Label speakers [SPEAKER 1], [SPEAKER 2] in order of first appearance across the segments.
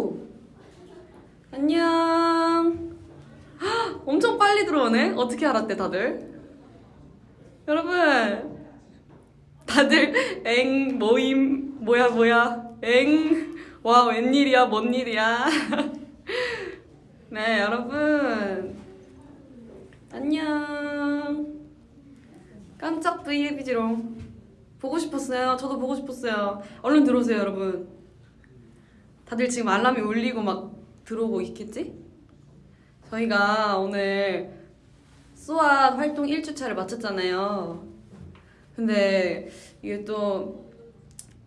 [SPEAKER 1] 오 안녕. 헉, 엄청 빨리 들어오네. 어떻게 알았대 다들? 여러분. 다들 엥 모임 뭐야 뭐야. 엥 와 웬일이야 뭔 일이야. 네 여러분. 안녕. 깜짝 브이앱이지롱. 보고 싶었어요. 저도 보고 싶었어요. 얼른 들어오세요 여러분 다들 지금 알람이 울리고 막 들어오고 있겠지? 저희가 오늘 수아 활동 1주차를 마쳤잖아요 근데 이게 또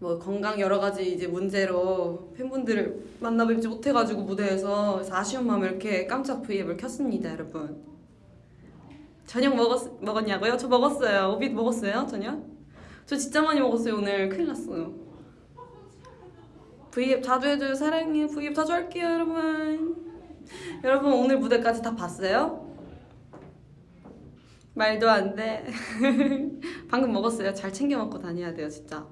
[SPEAKER 1] 뭐 건강 여러 가지 이제 문제로 팬분들을 만나 뵙지 못해가지고 무대에서 아쉬운 마음에 이렇게 깜짝 브이앱을 켰습니다 여러분 저녁 먹었, 먹었냐고요? 저 먹었어요 오빛 먹었어요 저녁? 저 진짜 많이 먹었어요 오늘 큰일 났어요 브이앱 자주 해줘요. 사랑해요 브이앱 자주 할게요 여러분. 여러분 오늘 무대까지 다 봤어요? 말도 안돼. 방금 먹었어요. 잘 챙겨 먹고 다녀야 돼요 진짜.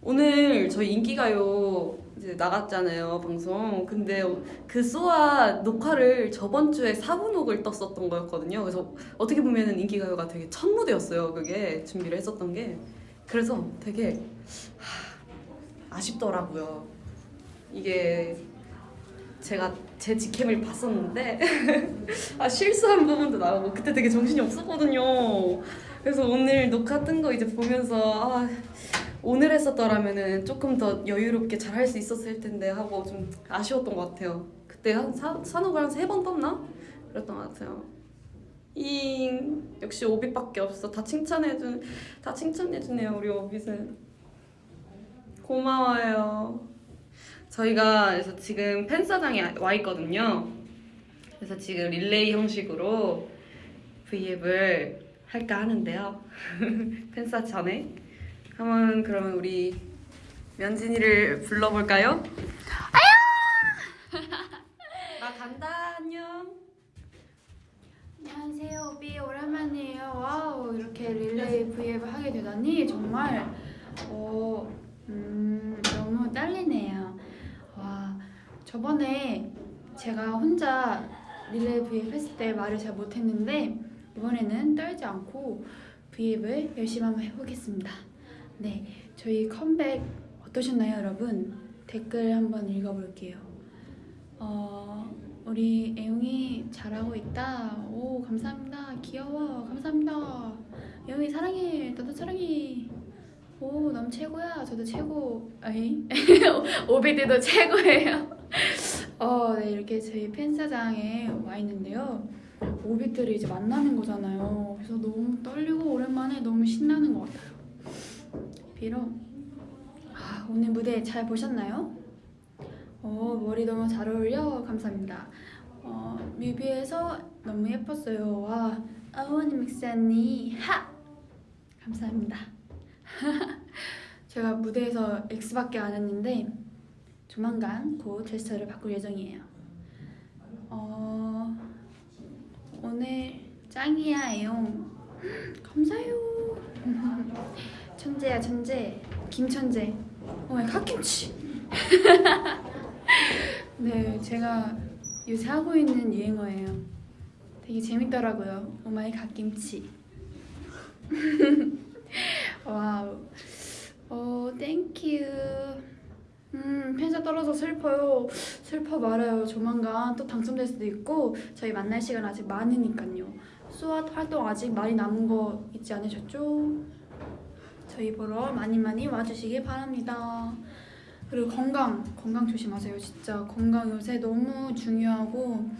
[SPEAKER 1] 오늘 저희 인기가요. 이제 나갔잖아요 방송. 근데 그 쏘아 녹화를 저번 주에 4분옥을 떴었던 거였거든요. 그래서 어떻게 보면은 인기가요가 되게 첫 무대였어요 그게. 준비를 했었던 게. 그래서 되게 하, 아쉽더라고요 이게 제가 제 직캠을 봤었는데 아 실수한 부분도 나오고 그때 되게 정신이 없었거든요 그래서 오늘 녹화 뜬 거 이제 보면서 아 오늘 했었더라면은 조금 더 여유롭게 잘 할 수 있었을 텐데 하고 좀 아쉬웠던 것 같아요. 그때 한 사, 산옥을 한세 번 떴나? 그랬던 것 같아요. 잉 역시 오빛밖에 없어. 다 칭찬해준 다 칭찬해주네요 우리 오빛은. 고마워요. 저희가 그래서 지금 팬사장에 와 있거든요. 그래서 지금 릴레이 형식으로 브이앱을 할까 하는데요. 팬사 전에. 한번 그러면 우리 면진이를 불러볼까요? 아유! 나 간다 안녕.
[SPEAKER 2] 안녕하세요 오빛 오랜만이에요 wow 이렇게 릴레이 브이앱을 하게 되다니 정말 어, 음, 너무 떨리네요 와 저번에 제가 혼자 릴레이 브이앱 했을 때 말을 잘 못했는데 이번에는 떨지 않고 브이앱을 열심히 한번 해보겠습니다 네 저희 컴백 어떠셨나요 여러분? 댓글 한번 읽어볼게요 어, 우리 애용이 잘하고 있다. 오 감사합니다. 귀여워. 감사합니다. 애용이 사랑해. 나도 사랑해. 오 너무 최고야. 저도 최고. 아이 오비들도 최고예요. 어, 네 이렇게 저희 팬사장에 와 있는데요. 오비들이 이제 만나는 거잖아요. 그래서 너무 떨리고 오랜만에 너무 신나는 것 같아요. 비록 아, 오늘 무대 잘 보셨나요? 어, 머리 너무 잘 어울려. 감사합니다. 어, 뮤비에서 너무 예뻤어요. 와, 아원이 믹스 언니 하! 감사합니다. 제가 무대에서 X밖에 안 했는데 조만간 곧 제스처를 바꿀 예정이에요. 어, 오늘 짱이야, 애용. 감사해요. 천재야, 천재. 김천재. Oh my 갓김치. 네, 제가 요새 하고 있는 유행어예요. 되게 재밌더라고요. Oh my 갓김치. Wow. 어, thank you. 음, 팬사 떨어져 슬퍼요. 슬퍼 말아요. 조만간 또 당첨될 수도 있고 저희 만날 시간 아직 많으니까요. 수학 활동 아직 많이 남은 거 잊지 않으셨죠? 저희 보러 많이 많이 와주시길 바랍니다. 그리고 건강, 건강 조심하세요. 진짜 건강 요새 너무 중요하고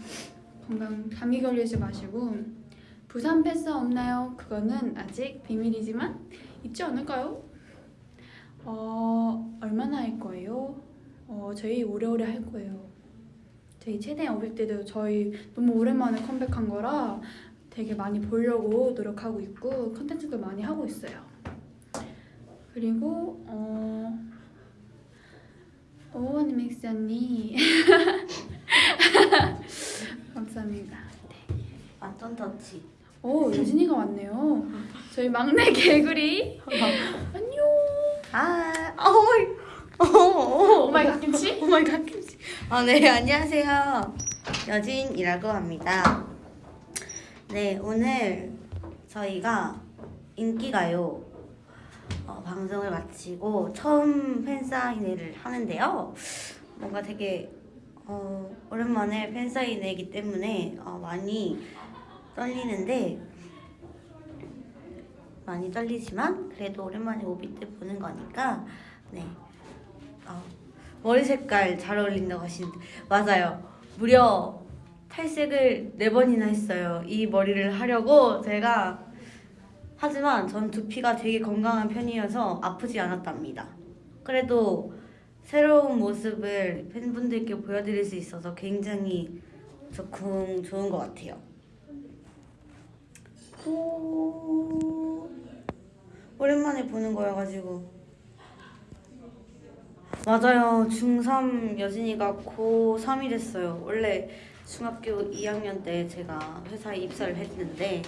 [SPEAKER 2] 건강 감기 걸리지 마시고 부산 패스 없나요? 그거는 아직 비밀이지만 있지 않을까요? 어, 얼마나 할 거예요? 어, 저희 오래오래 할 거예요. 저희 최대한 어릴 때도 저희 너무 오랜만에 컴백한 거라 되게 많이 보려고 노력하고 있고 컨텐츠도 많이 하고 있어요. 그리고 어, 오원 믹스 언니 감사합니다.
[SPEAKER 3] 완전 터치.
[SPEAKER 2] 오 유진이가 왔네요. 저희 막내 개구리 안녕.
[SPEAKER 3] 아, 어이, 어, 어,
[SPEAKER 2] oh my oh my 갓김치?
[SPEAKER 3] Oh my 갓김치. 아, 네, 안녕하세요. 여진이라고 합니다. 네, 오늘 저희가 인기가요 어, 방송을 마치고 처음 팬사인회를 하는데요. 뭔가 되게 어, 오랜만에 팬사인회이기 때문에 어, 많이 떨리는데 많이 떨리지만 그래도 오랜만에 오비 때 보는 거니까 네. 어, 머리 색깔 잘 어울린다고 하시는데 맞아요. 무려 탈색을 네 번이나 했어요. 이 머리를 하려고 제가 하지만 전 두피가 되게 건강한 편이어서 아프지 않았답니다. 그래도 새로운 모습을 팬분들께 보여드릴 수 있어서 굉장히 좋은 좋은 것 같아요. 오, 오랜만에 보는 거여가지고 맞아요. 중3 여진이가 고3이 됐어요. 원래 중학교 2학년 때 제가 회사에 입사를 했는데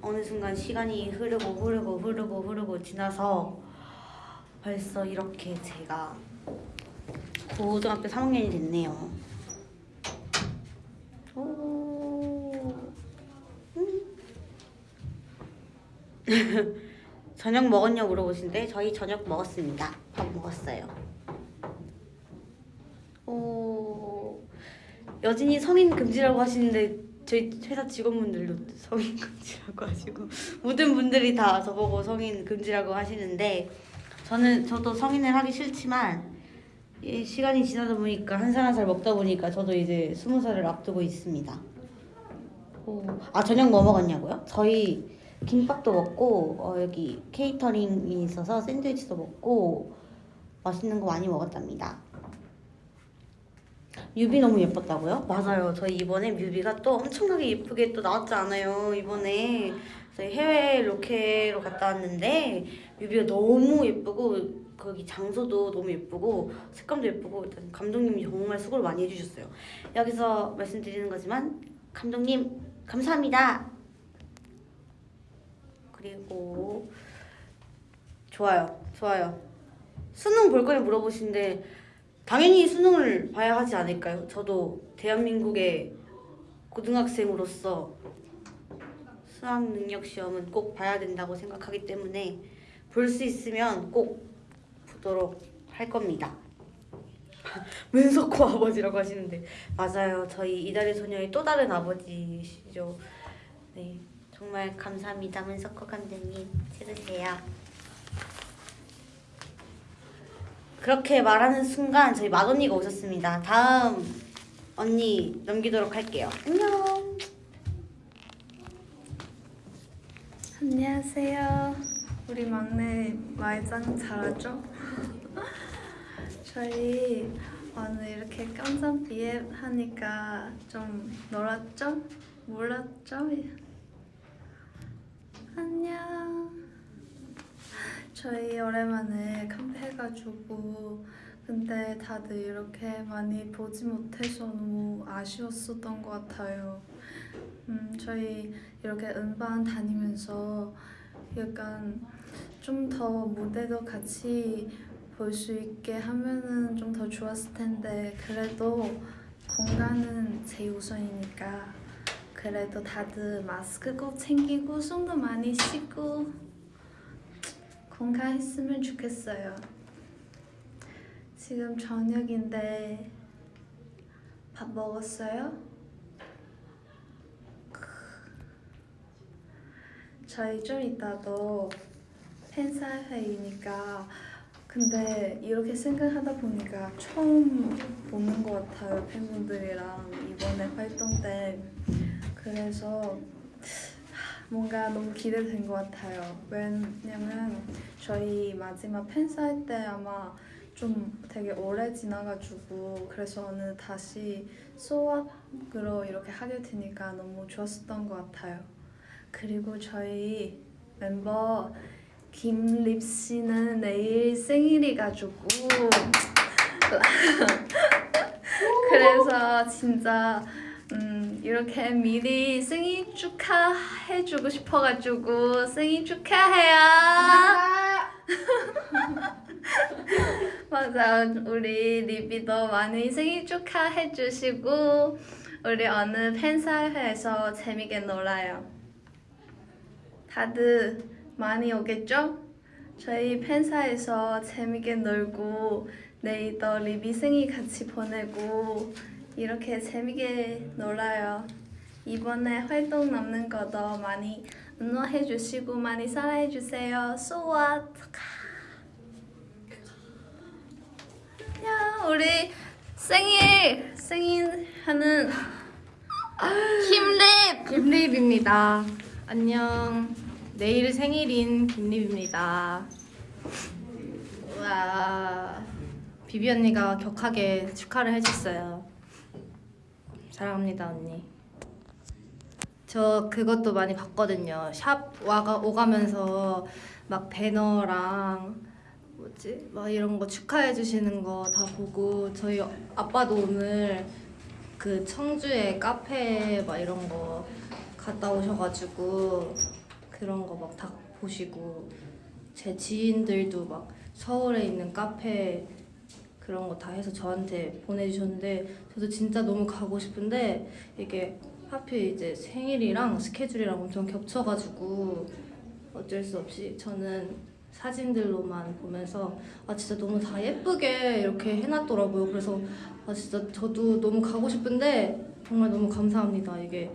[SPEAKER 3] 어느 순간 시간이 흐르고 흐르고 흐르고 흐르고 지나서 벌써 이렇게 제가 고등학교 3학년이 됐네요. 오. 음. 저녁 먹었냐 물어보신데 저희 저녁 먹었습니다. 밥 먹었어요. 오 여진이 성인 금지라고 하시는데 저희 회사 직원분들도 성인 금지라고 하시고 모든 분들이 다 저보고 성인 금지라고 하시는데 저는 저도 성인을 하기 싫지만 이 시간이 지나다 보니까 한 살 한 살 먹다 보니까 저도 이제 스무 살을 앞두고 있습니다. 오, 아 저녁 뭐 먹었냐고요? 저희 김밥도 먹고 어, 여기 케이터링이 있어서 샌드위치도 먹고 맛있는 거 많이 먹었답니다. 뮤비 너무 예뻤다고요? 맞아요. 저희 이번에 뮤비가 또 엄청나게 예쁘게 또 나왔지 않아요. 이번에 저희 해외 로케로 갔다 왔는데 뮤비가 너무 예쁘고 거기 장소도 너무 예쁘고 색감도 예쁘고 일단 감독님이 정말 수고를 많이 해주셨어요. 여기서 말씀드리는 거지만 감독님 감사합니다. 그리고 좋아요, 좋아요. 수능 볼 거냐 물어보시는데 당연히 수능을 봐야 하지 않을까요? 저도 대한민국의 고등학생으로서 수학 능력 시험은 꼭 봐야 된다고 생각하기 때문에 볼 수 있으면 꼭 보도록 할 겁니다. 문석호 아버지라고 하시는데 맞아요. 저희 이달의 소녀의 또 다른 아버지시죠. 네, 정말 감사합니다, 문석호 감독님. 찍으세요. 그렇게 말하는 순간 저희 맏언니가 오셨습니다. 다음 언니 넘기도록 할게요. 안녕.
[SPEAKER 4] 안녕하세요. 우리 막내 말장 잘하죠? 저희 오늘 이렇게 깜짝 비앱 하니까 좀 놀았죠? 몰랐죠? 안녕. 저희 오랜만에 컴해가지고 근데 다들 이렇게 많이 보지 못해서 너무 아쉬웠었던 것 같아요. 음, 저희 이렇게 음반 다니면서 약간 좀 더 무대도 같이 볼 수 있게 하면은 좀 더 좋았을 텐데 그래도 건강은 제일 우선이니까 그래도 다들 마스크 꼭 챙기고 손도 많이 씻고 건강했으면 좋겠어요. 지금 저녁인데 밥 먹었어요? 저희 좀 이따도 팬사회이니까 근데 이렇게 생각하다 보니까 처음 보는 것 같아요 팬분들이랑 이번에 활동 때 그래서 뭔가 너무 기대된 것 같아요. 왜냐면 저희 마지막 팬사회 때 아마 좀 되게 오래 지나가지고 그래서 오늘 다시 소확으로 이렇게 하게 되니까 너무 좋았었던 것 같아요. 그리고 저희 멤버 김립 씨는 내일 생일이가지고 그래서 진짜 음, 이렇게 미리 생일 축하해주고 싶어가지고 생일 축하해요. 맞아 우리 리비도 많이 생일 축하해 주시고 우리 오늘 팬사회에서 재밌게 놀아요 다들 많이 오겠죠? 저희 팬사에서 재밌게 놀고 내일도 리비 생일 같이 보내고 이렇게 재밌게 놀아요 이번에 활동 남는 거도 많이 응원해 주시고 많이 사랑해 주세요 수아 야 우리 생일 생일 하는 힘립
[SPEAKER 5] 김립입니다. 안녕. 내일 생일인 김립입니다. 와, 비비 언니가 격하게 축하를 해줬어요. 사랑합니다 언니. 저 그것도 많이 봤거든요. 샵 와가 오가면서 막 배너랑 뭐지 막 이런 거 축하해 주시는 거 다 보고 저희 아빠도 오늘 그 청주에 카페 막 이런 거 갔다 오셔가지고 그런 거 막 다 보시고 제 지인들도 막 서울에 있는 카페 그런 거 다 해서 저한테 보내주셨는데 저도 진짜 너무 가고 싶은데 이게 하필 이제 생일이랑 스케줄이랑 엄청 겹쳐가지고 어쩔 수 없이 저는 사진들로만 보면서 아 진짜 너무 다 예쁘게 이렇게 해놨더라고요. 그래서 아 진짜 저도 너무 가고 싶은데 정말 너무 감사합니다. 이게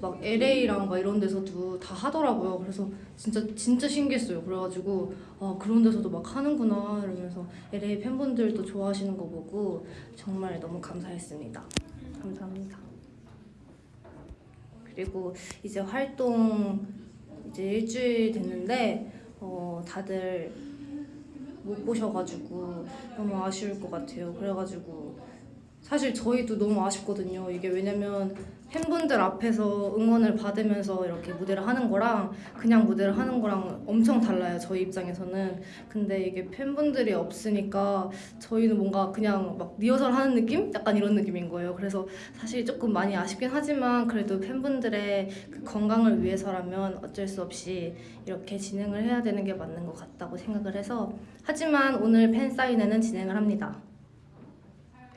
[SPEAKER 5] 막 LA랑 막 이런 데서도 다 하더라고요. 그래서 진짜 진짜 신기했어요. 그래가지고 아 그런 데서도 막 하는구나 이러면서 LA 팬분들도 좋아하시는 거 보고 정말 너무 감사했습니다. 감사합니다. 그리고 이제 활동 이제 일주일 됐는데 어 다들 못 보셔가지고 너무 아쉬울 것 같아요. 그래가지고 사실 저희도 너무 아쉽거든요. 이게 왜냐면 팬분들 앞에서 응원을 받으면서 이렇게 무대를 하는 거랑 그냥 무대를 하는 거랑 엄청 달라요. 저희 입장에서는. 근데 이게 팬분들이 없으니까 저희는 뭔가 그냥 막 리허설 하는 느낌? 약간 이런 느낌인 거예요. 그래서 사실 조금 많이 아쉽긴 하지만 그래도 팬분들의 그 건강을 위해서라면 어쩔 수 없이 이렇게 진행을 해야 되는 게 맞는 것 같다고 생각을 해서 하지만 오늘 팬 사인회는 진행을 합니다.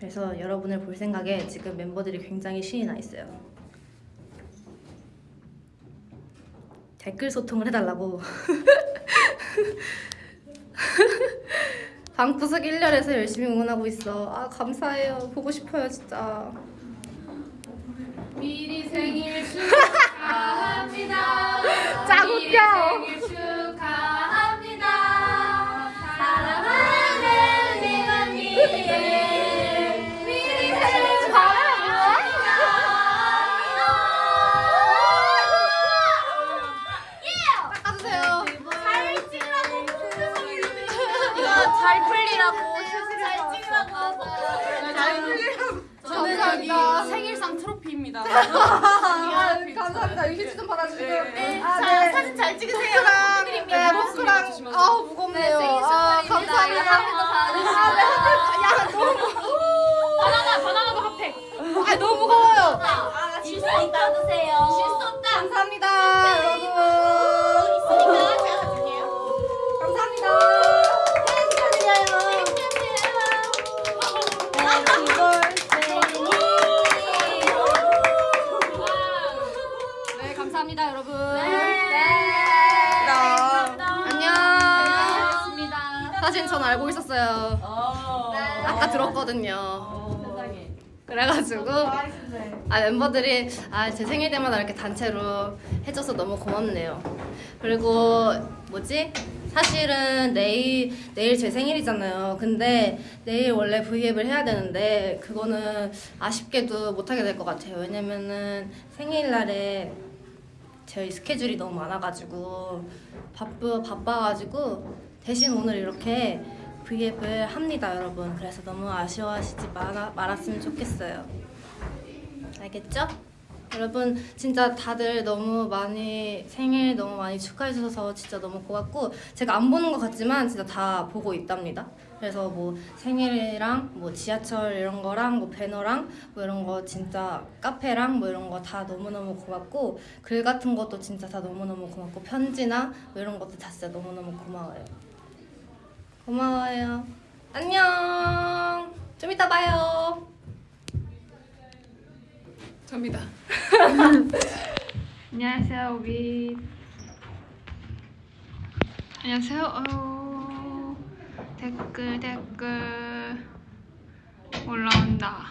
[SPEAKER 5] 그래서 여러분을 볼 생각에 지금 멤버들이 굉장히 신이 나 있어요. 댓글 소통을 해달라고. 방구석 1년에서 열심히 응원하고 있어. 아 감사해요. 보고 싶어요 진짜.
[SPEAKER 2] 미리 생일 축하합니다.
[SPEAKER 5] 짱 웃겨.
[SPEAKER 2] 미
[SPEAKER 5] 아, 감사합니다. 이 휴지 좀 받아주세요.
[SPEAKER 2] 네,
[SPEAKER 5] 아,
[SPEAKER 2] 자,
[SPEAKER 5] 네.
[SPEAKER 2] 사진 잘 찍으세요.
[SPEAKER 5] 네, 포크랑 아 무겁네요. 아, 감사합니다. 야, 너무
[SPEAKER 2] 바나나, 바나나도 핫팩.
[SPEAKER 5] 아, 너무 무거워요.
[SPEAKER 2] 실수 있다 드세요. 실수 없다.
[SPEAKER 5] 감사합니다, 여러분. 감사합니다, 여러분. 안녕.
[SPEAKER 2] 안녕하십니다.
[SPEAKER 5] 사실 전 알고 있었어요. 아까 들었거든요. 그래가지고 아 멤버들이 아 제 생일 때마다 이렇게 단체로 해줘서 너무 고맙네요. 그리고 뭐지? 사실은 내일 내일 제 생일이잖아요. 근데 내일 원래 V앱을 해야 되는데 그거는 아쉽게도 못 하게 될 것 같아요. 왜냐면은 생일날에 저희 스케줄이 너무 많아가지고 바쁘 바빠가지고 대신 오늘 이렇게 V앱을 합니다, 여러분. 그래서 너무 아쉬워하시지 말아, 말았으면 좋겠어요. 알겠죠? 여러분 진짜 다들 너무 많이 생일 너무 많이 축하해 주셔서 진짜 너무 고맙고 제가 안 보는 것 같지만 진짜 다 보고 있답니다. 그래서 뭐 생일이랑 뭐 지하철 이런 거랑 뭐 배너랑 뭐 이런 거 진짜 카페랑 뭐 이런 거 다 너무너무 고맙고 글 같은 것도 진짜 다 너무너무 고맙고 편지나 뭐 이런 것도 다 진짜 너무너무 고마워요. 고마워요. 안녕. 좀 이따 봐요.
[SPEAKER 6] 접니다. 안녕하세요, 오비. 안녕하세요. 어, 댓글 댓글 올라온다.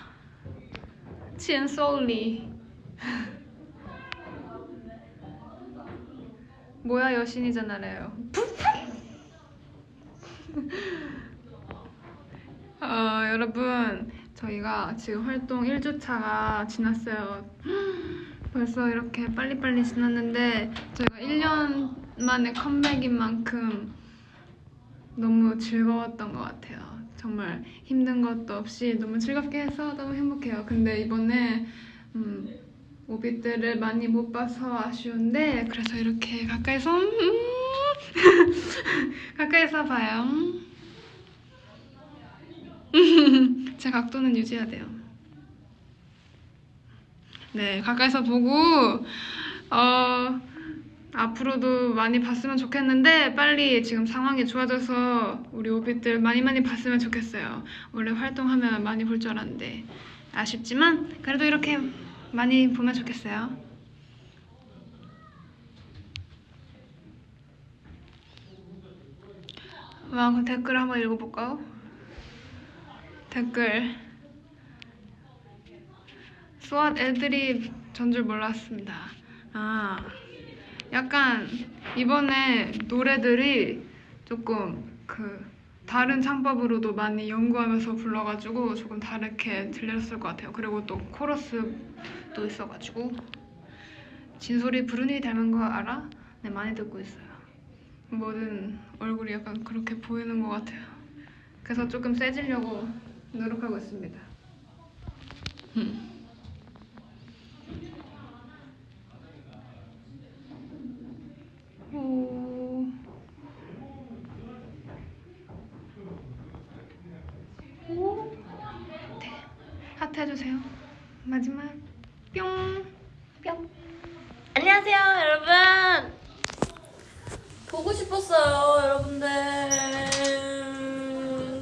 [SPEAKER 6] 첸소리. 뭐야 여신이잖아요. 어, 여러분 저희가 지금 활동 1주차가 지났어요. 벌써 이렇게 빨리빨리 지났는데 저희가 1년 만에 컴백인 만큼 너무 즐거웠던 것 같아요. 정말 힘든 것도 없이 너무 즐겁게 해서 너무 행복해요. 근데 이번에 음, 오빛들을 많이 못 봐서 아쉬운데 그래서 이렇게 가까이서 음, 가까이서 봐요. 제 각도는 유지해야 돼요. 네, 가까이서 보고 어, 앞으로도 많이 봤으면 좋겠는데 빨리 지금 상황이 좋아져서 우리 오빛들 많이 많이 봤으면 좋겠어요. 원래 활동하면 많이 볼 줄 알았는데 아쉽지만 그래도 이렇게 많이 보면 좋겠어요. 와, 그럼 댓글 한번 읽어볼까요? 댓글 수학 애들이 전 줄 몰랐습니다. 아, 약간 이번에 노래들이 조금 그 다른 창법으로도 많이 연구하면서 불러가지고 조금 다르게 들렸을 것 같아요. 그리고 또 코러스도 있어가지고 진솔이 부르니 닮은 거 알아? 네, 많이 듣고 있어요. 뭐든 얼굴이 약간 그렇게 보이는 것 같아요. 그래서 조금 세지려고 노력하고 있습니다. 음. 오. 오. 네. 하트 해주세요. 마지막 뿅. 뿅.
[SPEAKER 7] 안녕하세요, 여러분. 보고 싶었어요, 여러분들.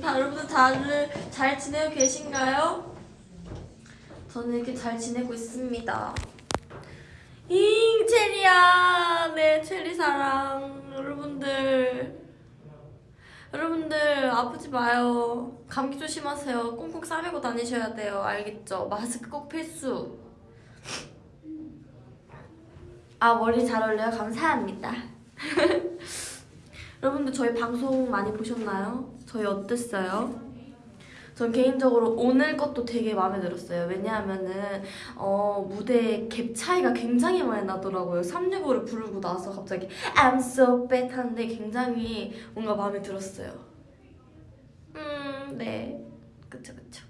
[SPEAKER 7] 다 여러분들 다들 잘 지내고 계신가요? 저는 이렇게 잘 지내고 있습니다. 잉 체리야, 네 체리 사랑, 여러분들. 여러분들 아프지 마요. 감기 조심하세요. 꽁꽁 싸매고 다니셔야 돼요. 알겠죠? 마스크 꼭 필수. 아 머리 잘 어울려요? 감사합니다. 여러분들 저희 방송 많이 보셨나요? 저희 어땠어요? 전 개인적으로 오늘 것도 되게 마음에 들었어요. 왜냐하면은 어, 무대 갭 차이가 굉장히 많이 나더라고요. 365를 부르고 나서 갑자기 I'm so bad 하는데 굉장히 뭔가 마음에 들었어요. 음, 네. 그쵸, 그쵸.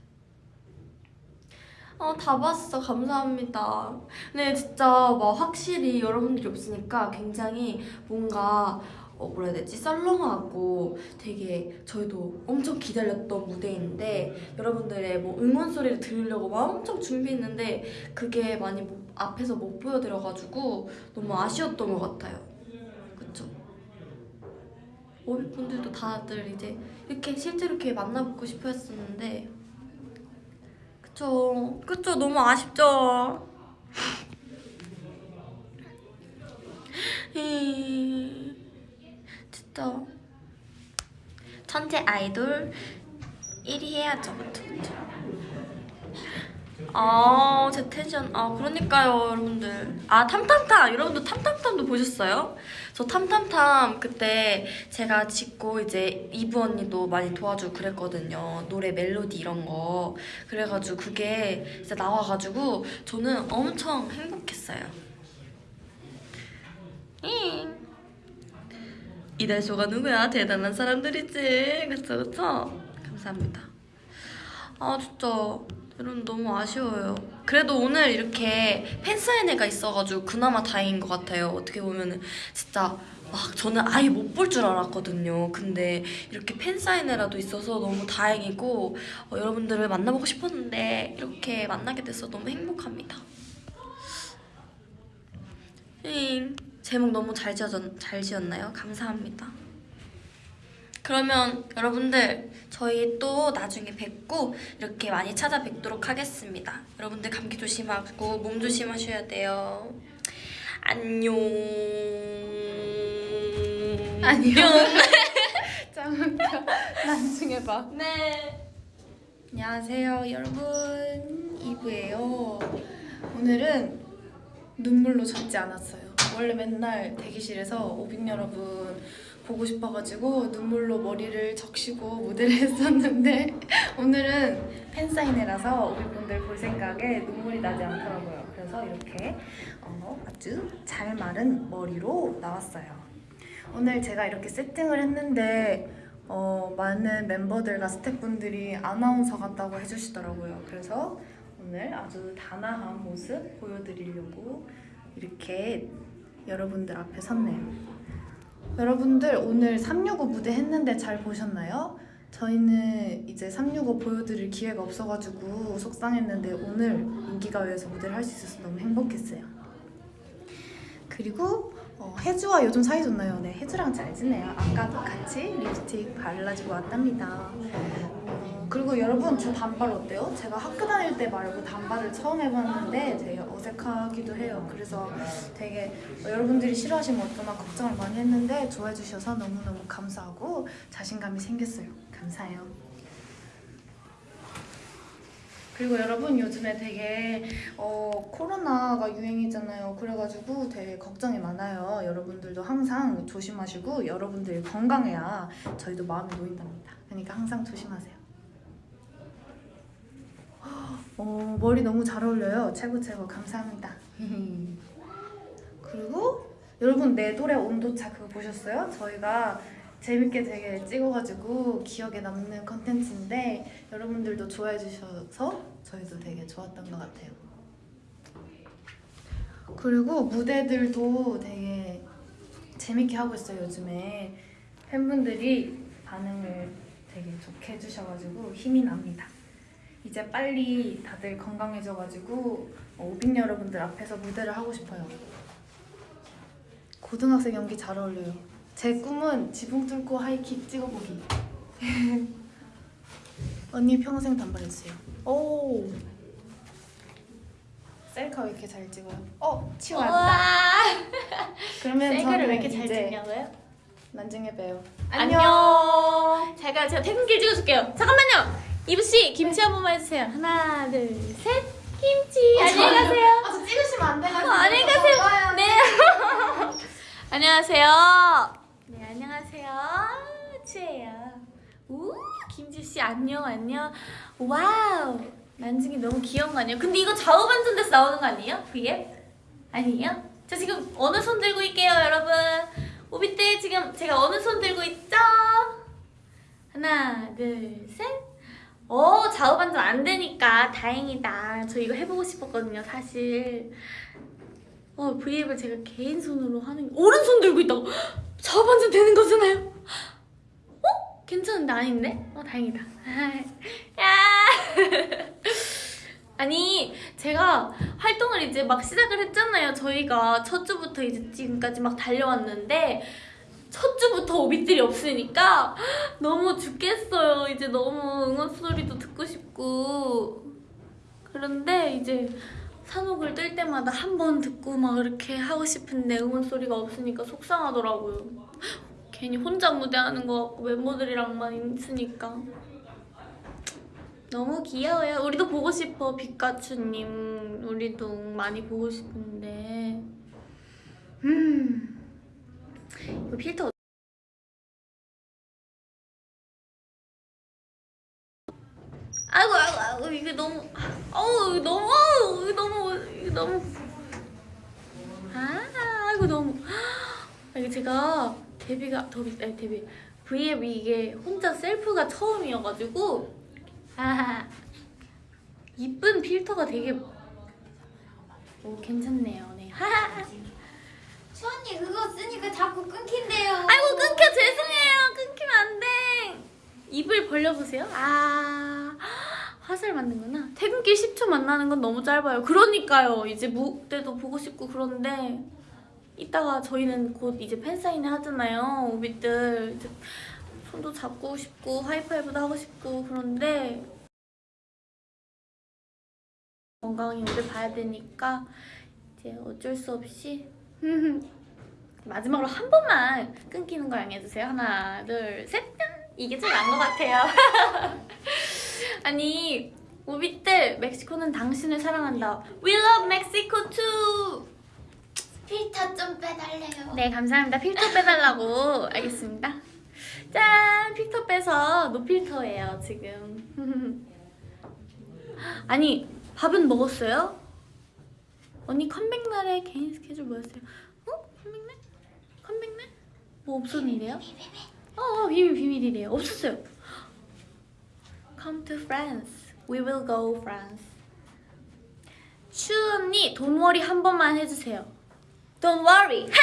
[SPEAKER 7] 어, 다 봤어. 감사합니다. 네, 진짜 막 확실히 여러분들이 없으니까 굉장히 뭔가 어, 뭐라 해야 되지? 썰렁하고 되게 저희도 엄청 기다렸던 무대인데 여러분들의 뭐 응원 소리를 들으려고 막 엄청 준비했는데 그게 많이 못- 앞에서 못 보여드려가지고 너무 아쉬웠던 것 같아요. 그쵸? 오비분들도 다들 이제 이렇게 실제로 이렇게 만나뵙고 싶어 했었는데 그쵸? 그쵸? 너무 아쉽죠? 음, 진짜 천재 아이돌 1위 해야죠? 아, 제 텐션. 아, 그러니까요, 여러분들. 아, 탐탐탐! 여러분들 탐탐탐도 보셨어요? 저 탐탐탐 그때 제가 짓고 이제 이브 언니도 많이 도와주고 그랬거든요. 노래 멜로디 이런 거. 그래가지고 그게 진짜 나와가지고 저는 엄청 행복했어요. 잉. 이달쇼가 누구야? 대단한 사람들이지. 그쵸, 그쵸? 감사합니다. 아, 진짜. 여러분 너무 아쉬워요. 그래도 오늘 이렇게 팬사인회가 있어가지고 그나마 다행인 것 같아요. 어떻게 보면은 진짜 막 저는 아예 못 볼 줄 알았거든요. 근데 이렇게 팬사인회라도 있어서 너무 다행이고 어, 여러분들을 만나보고 싶었는데 이렇게 만나게 돼서 너무 행복합니다. 잉. 제목 너무 잘, 지어졌, 잘 지었나요? 감사합니다. 그러면 여러분들 저희 또 나중에 뵙고 이렇게 많이 찾아뵙도록 하겠습니다. 여러분들 감기 조심하고 몸 조심하셔야 돼요. 안녕.
[SPEAKER 4] 안녕. 잠깐만 나중에 봐.
[SPEAKER 7] 네.
[SPEAKER 4] 안녕하세요 여러분 이브예요 오늘은 눈물로 젖지 않았어요 원래 맨날 대기실에서 오빈 여러분 보고 싶어가지고 눈물로 머리를 적시고 무대를 했었는데 오늘은 팬사인회라서 오빈분들 볼 생각에 눈물이 나지 않더라고요 그래서 이렇게 어, 아주 잘 마른 머리로 나왔어요 오늘 제가 이렇게 세팅을 했는데 어, 많은 멤버들과 스태프분들이 아나운서 같다고 해주시더라고요. 그래서 오늘 아주 단아한 모습 보여드리려고 이렇게 여러분들 앞에 섰네요. 여러분들 오늘 365 무대 했는데 잘 보셨나요? 저희는 이제 365 보여드릴 기회가 없어가지고 속상했는데 오늘 인기가요에서 무대를 할 수 있어서 너무 행복했어요. 그리고 어, 혜주와 요즘 사이 좋나요? 네, 혜주랑 잘 지내요. 아까도 같이 립스틱 발라주고 왔답니다. 어, 그리고 여러분 저 단발 어때요? 제가 학교 다닐 때 말고 단발을 처음 해봤는데 되게 어색하기도 해요. 그래서 되게 어, 여러분들이 싫어하시면 어쩌나 걱정을 많이 했는데 좋아해 주셔서 너무너무 감사하고 자신감이 생겼어요. 감사해요. 그리고 여러분 요즘에 되게 어, 코로나가 유행이잖아요. 그래가지고 되게 걱정이 많아요. 여러분들도 항상 조심하시고 여러분들이 건강해야 저희도 마음이 놓인답니다. 그러니까 항상 조심하세요. 어, 머리 너무 잘 어울려요. 최고 최고 감사합니다. 그리고 여러분 내 노래 온도차 그거 보셨어요? 저희가 재밌게 되게 찍어가지고 기억에 남는 컨텐츠인데 여러분들도 좋아해 주셔서 저희도 되게 좋았던 것 같아요. 그리고 무대들도 되게 재밌게 하고 있어요 요즘에 팬분들이 반응을 되게 좋게 해주셔가지고 힘이 납니다. 이제 빨리 다들 건강해져가지고 어, 오빈 여러분들 앞에서 무대를 하고 싶어요. 고등학생 연기 잘 어울려요. 제 꿈은 지붕 뚫고 하이킥 찍어보기. 언니 평생 단발해주세요. 오. 셀카 왜 이렇게 잘 찍어요? 어, 치웠다. 그러면
[SPEAKER 8] 셀카를 왜 이렇게 잘 찍냐고요?
[SPEAKER 4] 나중에 봬요.
[SPEAKER 8] 안녕. 제가 제가 퇴근길 찍어줄게요. 잠깐만요. 이브 씨 김치 한 번만 해주세요. 하나 둘 셋. 김치. 안녕히 가세요.
[SPEAKER 4] 아, 저 찍으시면 안 돼가지고.
[SPEAKER 8] 어, 안녕히 가세요.
[SPEAKER 4] 좋아요.
[SPEAKER 8] 네. 안녕하세요. 네 안녕하세요. 추예요. 우 김지 씨 안녕 안녕. 와우. 난중이 너무 귀여운 거 아니에요? 근데 이거 좌우 반전돼서 나오는 거 아니에요? 그게? 아니에요? 저 지금 어느 손 들고 있게요, 여러분? 오비 때 지금 제가 어느 손 들고 있죠? 하나, 둘, 셋. 어, 좌우 반전 안 되니까 다행이다. 저 이거 해보고 싶었거든요, 사실. 어, 브이앱을 제가 개인 손으로 하는 오른손 들고 있다고 좌우 반전 되는 거잖아요. 어? 괜찮은데 아닌데? 어, 다행이다. 야! 아니 제가 활동을 이제 막 시작을 했잖아요 저희가 첫 주부터 이제 지금까지 막 달려왔는데 첫 주부터 오비들이 없으니까 너무 죽겠어요 이제 너무 응원 소리도 듣고 싶고 그런데 이제 산옥을 뜰 때마다 한 번 듣고 막 이렇게 하고 싶은데 응원 소리가 없으니까 속상하더라고요 괜히 혼자 무대하는 것 같고 멤버들이랑만 있으니까 너무 귀여워요. 우리도 보고 싶어, 빛가추님. 우리도 많이 보고 싶은데. 음. 이거 필터. 아이고, 아이고, 아이고, 이게 너무. 어우, 너무, 어우, 너무, 이거 너무. 아, 아이고, 너무. 아, 이게 제가 데뷔가, 더비, 아니, 데뷔. V앱 이게 혼자 셀프가 처음이어가지고. 아하. 이쁜 필터가 되게 오 괜찮네요. 네. 하하.
[SPEAKER 9] 수언니 그거 쓰니까 자꾸 끊긴대요.
[SPEAKER 8] 아이고 끊겨 죄송해요. 끊기면 안 돼. 입을 벌려 보세요. 아. 화살 맞는구나. 퇴근길 10초 만나는 건 너무 짧아요. 그러니까요. 이제 무대도 보고 싶고 그런데 이따가 저희는 곧 이제 팬사인회 하잖아요. 오빛들 이제 손도 잡고 싶고 하이파이브도 하고 싶고 그런데 건강히 오래 봐야 되니까 이제 어쩔 수 없이 마지막으로 한 번만 끊기는 거 양해해주세요. 하나, 둘, 셋. 짠! 이게 제일 나은 것 같아요. 아니 우비들 멕시코는 당신을 사랑한다. We love Mexico too.
[SPEAKER 10] 필터 좀 빼달래요.
[SPEAKER 8] 네 감사합니다. 필터 빼달라고 알겠습니다. 짠 필터 빼서 no filter예요 지금. 아니 밥은 먹었어요? 언니 컴백 날에 개인 스케줄 뭐였어요? 어? 컴백 날? 컴백 날? 뭐 없었는데요? 어, 어 비밀 비밀이래요. 없었어요. Come to France. We will go France. 슈 언니 돈 워리 한 번만 해주세요. Don't worry. 하!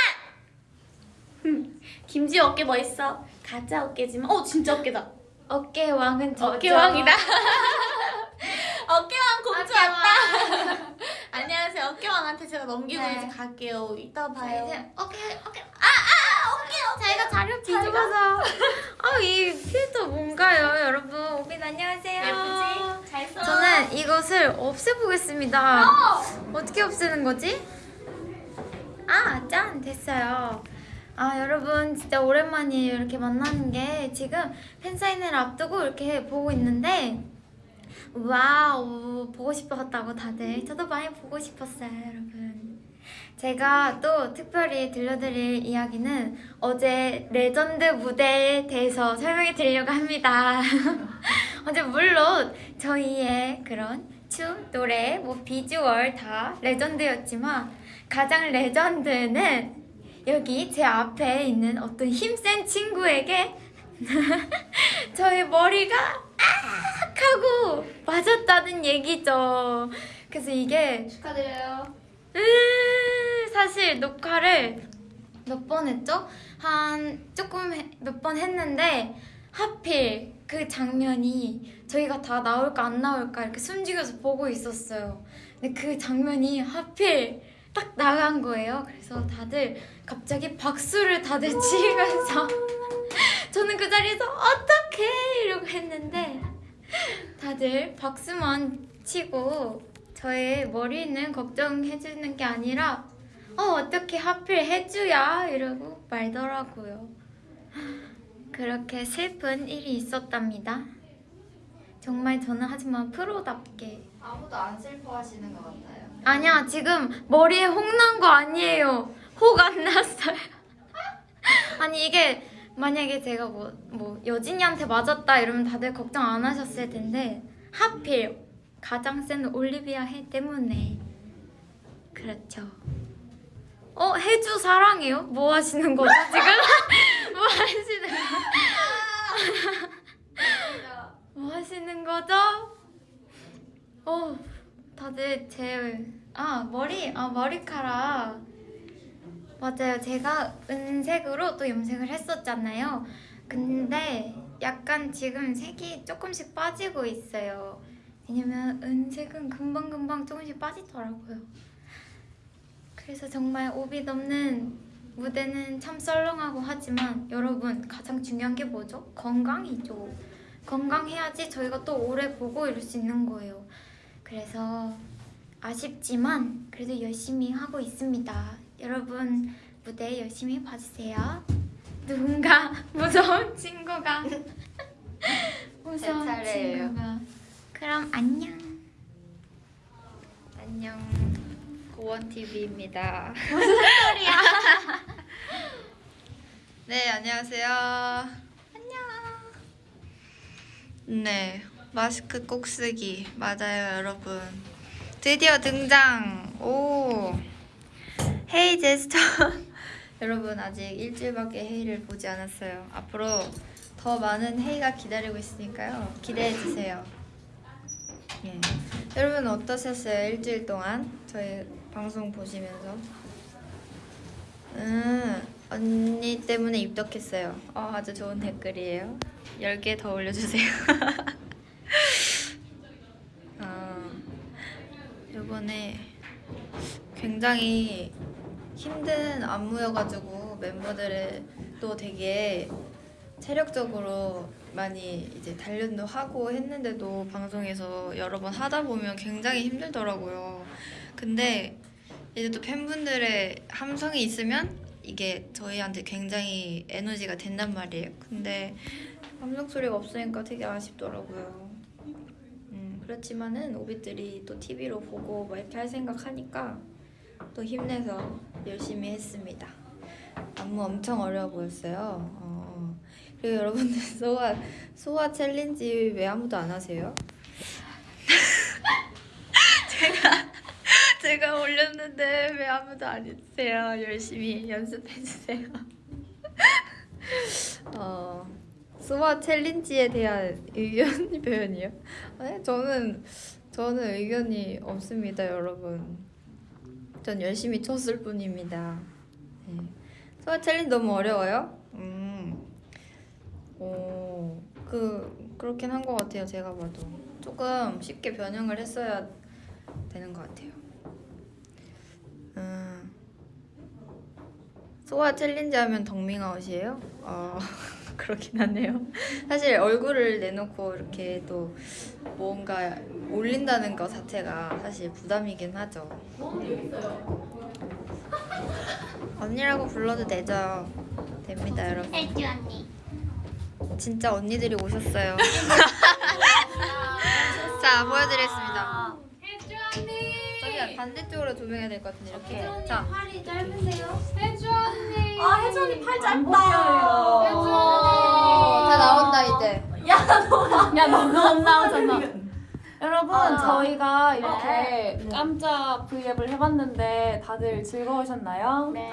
[SPEAKER 8] 김지 어깨 멋있어. 가짜 어깨지만 어 진짜 어깨다.
[SPEAKER 10] 어깨 왕은 저죠.
[SPEAKER 8] 어깨왕이다. 어깨왕 공주 왔다. 안녕하 어깨왕한테 제가 넘기고
[SPEAKER 10] 네.
[SPEAKER 8] 이제 갈게요. 이따
[SPEAKER 10] 자,
[SPEAKER 8] 봐요.
[SPEAKER 10] 이제 어깨 어깨
[SPEAKER 8] 자기가 자료
[SPEAKER 10] 뒤집어서. 어이 필터 뭔가요, 여러분? 오빈 안녕하세요.
[SPEAKER 8] 예쁘지? 잘 써.
[SPEAKER 10] 저는 이것을 없애보겠습니다. 어떻게 없애는 거지? 아, 짠! 됐어요. 아, 여러분, 진짜 오랜만이에요. 이렇게 만나는 게. 지금 팬사인회를 앞두고 이렇게 보고 있는데, wow, 보고 싶었다고 다들. 저도 많이 보고 싶었어요, 여러분. 제가 또 특별히 들려드릴 이야기는 어제 레전드 무대에 대해서 설명해 드리려고 합니다. 어제 물론 저희의 그런 춤, 노래, 뭐 비주얼 다 레전드였지만 가장 레전드는 여기 제 앞에 있는 어떤 힘센 친구에게 저의 머리가 악 하고 맞았다는 얘기죠. 그래서 이게
[SPEAKER 5] 축하드려요.
[SPEAKER 10] 으, 사실 녹화를 몇 번 했죠? 한 조금 몇 번 했는데 하필 그 장면이 저희가 다 나올까 안 나올까 이렇게 숨죽여서 보고 있었어요. 근데 그 장면이 하필 딱 나간 거예요. 그래서 다들 갑자기 박수를 다들 치면서 저는 그 자리에서 어떡해 이러고 했는데 다들 박수만 치고 저의 머리는 걱정해주는 게 아니라 어 어떻게 하필 해주야 이러고 말더라고요. 그렇게 슬픈 일이 있었답니다. 정말 저는 하지만 프로답게
[SPEAKER 5] 아무도 안 슬퍼하시는 것 같아요.
[SPEAKER 10] 아니야 지금 머리에 혹 난 거 아니에요. 혹 안 났어요. 아니 이게 만약에 제가 뭐, 뭐 여진이한테 맞았다 이러면 다들 걱정 안 하셨을 텐데 하필 가장 센 올리비아 해 때문에 그렇죠. 어 해주 사랑해요? 뭐 하시는 거죠 지금? 뭐 하시는 거? 뭐 하시는 거죠? 어 다들 제 아 머리 아 머리카락 맞아요. 제가 은색으로 또 염색을 했었잖아요. 근데 약간 지금 색이 조금씩 빠지고 있어요. 왜냐면 은색은 금방금방 조금씩 빠지더라고요. 그래서 정말 오비 넘는 무대는 참 썰렁하고 하지만 여러분 가장 중요한 게 뭐죠? 건강이죠. 건강해야지 저희가 또 오래 보고 이럴 수 있는 거예요. 그래서 아쉽지만 그래도 열심히 하고 있습니다. 여러분 무대 열심히 봐주세요. 누군가 무서운 친구가 무서운
[SPEAKER 5] 차례예요.
[SPEAKER 10] 친구가 그럼 안녕.
[SPEAKER 5] 안녕. 고원 TV입니다.
[SPEAKER 11] 네, 안녕하세요. 안녕. 네, 마스크 꼭 쓰기. 맞아요, 여러분. 드디어 등장. 오. 헤이 제스처. 여러분, 아직 일주일밖에 헤이를 보지 않았어요. 앞으로 더 많은 헤이가 기다리고 있으니까요. 기대해주세요. 예. 여러분, 어떠셨어요? 일주일 동안? 저희 방송 보시면서. 음, 언니 때문에 입덕했어요. 어, 아주 좋은 댓글이에요. 10개 더 올려주세요. 아, 이번에 굉장히 힘든 안무여가지고 멤버들을 또 되게 체력적으로 많이 이제 단련도 하고 했는데도 방송에서 여러 번 하다 보면 굉장히 힘들더라고요. 근데 이제 또 팬분들의 함성이 있으면 이게 저희한테 굉장히 에너지가 된단 말이에요. 근데 함성 소리가 없으니까 되게 아쉽더라고요. 음, 그렇지만은 오빛들이 또 TV로 보고 뭐 이렇게 할 생각하니까 또 힘내서 열심히 했습니다. 안무 엄청 어려워 보였어요. 어. 그리고 여러분들 소아 소아 챌린지 왜 아무도 안 하세요? 제가 제가 올렸는데 왜 아무도 안 해주세요? 열심히 연습해 주세요. 어 소아 챌린지에 대한 의견 표현이요? 네, 저는 저는 의견이 없습니다, 여러분. 전 열심히 췄을 뿐입니다. 네. So What challenge 너무 어려워요? 음. 오, 그 그렇긴 한 것 같아요. 제가 봐도 조금 쉽게 변형을 했어야 되는 것 같아요. 음. So What challenge 하면 덕밍아웃이에요? 어, 그렇긴 하네요. 사실 얼굴을 내놓고 이렇게 또 뭔가 올린다는 것 자체가 사실 부담이긴 하죠. 언니라고 불러도 되죠. 됩니다, 여러분.
[SPEAKER 3] 혜주 언니.
[SPEAKER 11] 진짜 언니들이 오셨어요. 자, 보여드리겠습니다.
[SPEAKER 3] 혜주 언니.
[SPEAKER 11] 저기 반대쪽으로 조명해야 될 것 같은데 이렇게. 자,
[SPEAKER 3] 팔이 짧으세요?
[SPEAKER 6] 혜주 언니.
[SPEAKER 9] 아 혜주 언니 팔 짧다.
[SPEAKER 6] 혜주 언니.
[SPEAKER 11] 다 나온다 이제.
[SPEAKER 12] 야 너무 안 나오잖아. 여러분
[SPEAKER 9] 아.
[SPEAKER 12] 저희가 이렇게 깜짝 브이앱을 해봤는데 다들 즐거우셨나요?
[SPEAKER 3] 네.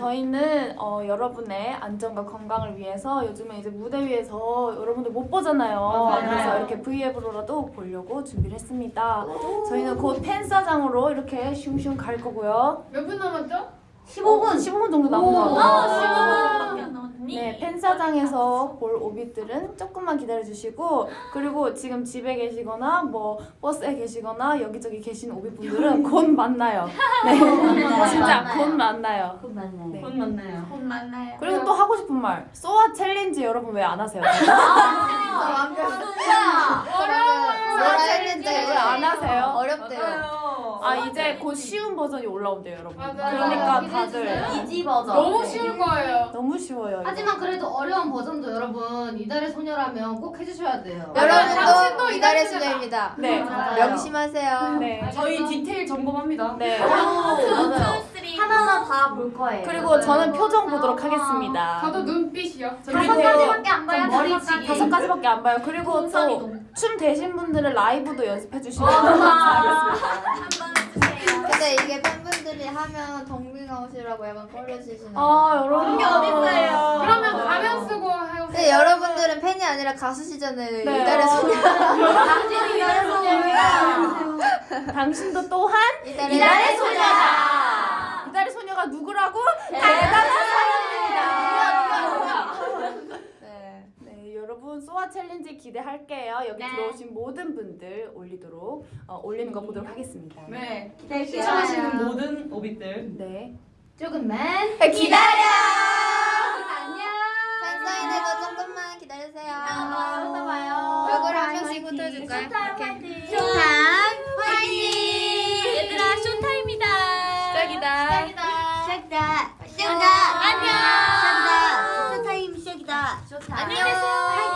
[SPEAKER 12] 저희는 어, 여러분의 안전과 건강을 위해서 요즘에 이제 무대 위에서 여러분들 못 보잖아요. 그래서 이렇게 브이앱으로라도 보려고 준비를 했습니다. 저희는 곧 팬사장으로 이렇게 슝슝 갈 거고요.
[SPEAKER 6] 몇 분 남았죠?
[SPEAKER 12] 15분, 15분 정도 남은 것 같아요.
[SPEAKER 9] 아 15분밖에 안 남았니?
[SPEAKER 12] 네, 팬사장에서 볼 오빛들은 조금만 기다려주시고 그리고 지금 집에 계시거나 뭐 버스에 계시거나 여기저기 계신 오빛분들은 곧 만나요. 네, 진짜 곧 만나요.
[SPEAKER 1] 곧
[SPEAKER 12] 네.
[SPEAKER 1] 만나요.
[SPEAKER 6] 곧 만나요.
[SPEAKER 12] 그리고 또 하고 싶은 말, So What challenge 여러분 왜 안 하세요? So What challenge 왜 안 하세요?
[SPEAKER 11] 어렵대요.
[SPEAKER 12] 아 이제 곧 쉬운 버전이 올라온대요, 여러분.
[SPEAKER 6] 맞아요.
[SPEAKER 12] 그러니까
[SPEAKER 6] 맞아요.
[SPEAKER 12] 다들
[SPEAKER 9] easy 버전.
[SPEAKER 6] 너무 쉬운 거예요.
[SPEAKER 12] 너무 쉬워요. 이거.
[SPEAKER 13] 하지만 그래도 어려운 버전도 여러분 이달의 소녀라면 꼭 해주셔야 돼요.
[SPEAKER 11] 여러분도
[SPEAKER 6] 이달의 소녀다.
[SPEAKER 11] 소녀입니다.
[SPEAKER 12] 네,
[SPEAKER 11] 명심하세요.
[SPEAKER 12] 네,
[SPEAKER 1] 저희 디테일 점검합니다.
[SPEAKER 12] 네.
[SPEAKER 9] 하나하나 다볼 거예요.
[SPEAKER 12] 그리고 저는 표정 보도록 하겠습니다.
[SPEAKER 6] 저도 눈빛이요.
[SPEAKER 12] 그리고
[SPEAKER 9] 가지밖에 안 봐요.
[SPEAKER 13] 머리치기.
[SPEAKER 12] 다섯 가지밖에 안 봐요. 그리고 또 춤 되신 분들은 라이브도 연습해 주시면 감사하겠습니다.
[SPEAKER 11] 근데 이게 팬분들이 하면 덕밍아웃이라고 약간 꺼려지시는
[SPEAKER 12] 아 여러분
[SPEAKER 9] 그게 어딨어요.
[SPEAKER 6] 그러면 가면 쓰고 하요.
[SPEAKER 11] 근데 여러분들은 팬이 아니라 가수시잖아요.
[SPEAKER 12] 네.
[SPEAKER 11] 이달의 소녀.
[SPEAKER 9] 당신이 이달의 소녀예요.
[SPEAKER 12] 당신도 또한
[SPEAKER 11] 이달의,
[SPEAKER 9] 이달의 소녀다.
[SPEAKER 12] 이달의 소녀가 누구라고? 대단한 사람입니다.
[SPEAKER 11] 네.
[SPEAKER 12] 네, 여러분 So What challenge 기대할게요. 여기 들어오신 모든 분들 올리도록 어, 올리는 거 보도록 하겠습니다.
[SPEAKER 1] 네.
[SPEAKER 9] 기다릴게요.
[SPEAKER 1] 시청하시는 모든 오빛들
[SPEAKER 12] 네.
[SPEAKER 13] 조금만
[SPEAKER 11] 기다려.
[SPEAKER 13] 안녕.
[SPEAKER 11] 팬사인회도 조금만 기다리세요.
[SPEAKER 9] 아, 또 봐요.
[SPEAKER 11] 얼굴 한 명씩 붙여줄까요? 이렇게.
[SPEAKER 9] Showtime 화이팅! 얘들아 Showtime이다.
[SPEAKER 11] 시작이다.
[SPEAKER 3] 시작이다.
[SPEAKER 9] 안녕.
[SPEAKER 3] 쇼타임 시작이
[SPEAKER 9] 안녕히 계세요.